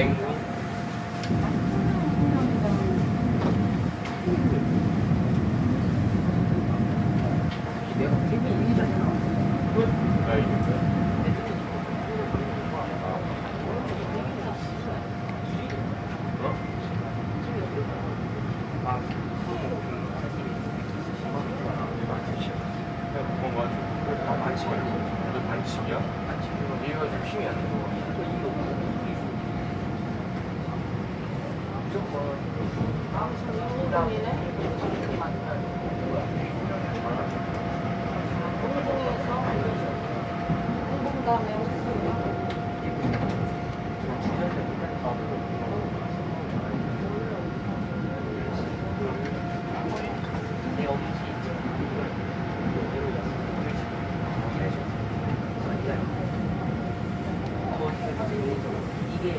이잖아. 아. 아, 그건 맞아. 아, 반칙 말고. 너 반칙이야? 이게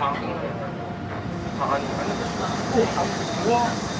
방. 방 안에 가는 거.